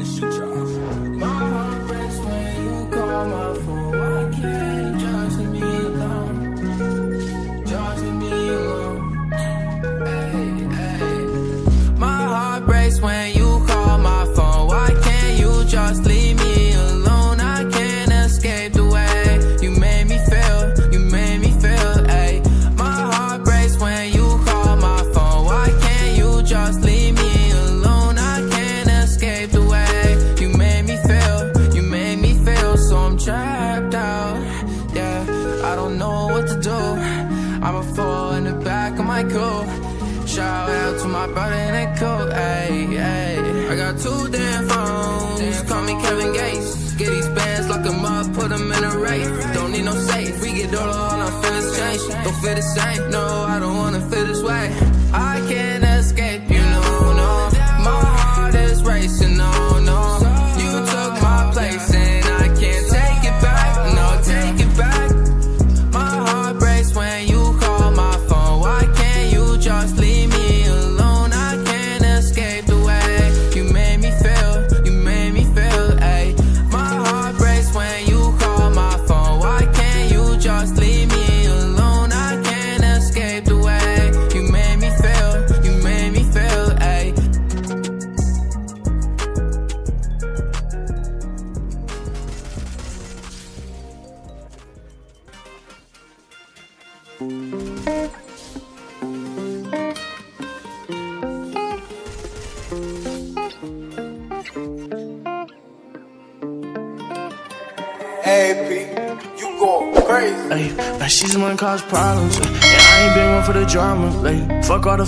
to shoot you. I don't know what to do. I'ma fall in the back of my coupe. Shout out to my brother in the coat, ayy, ayy. I got two damn phones, call me Kevin Gates. Get these bands, lock them up, put them in a race. Don't need no safe, we get all all our feelings change. Don't feel the same, no, I don't wanna feel this way. I can't Ay, now she's the one cause problems. And I ain't been one for the drama. Like, fuck all the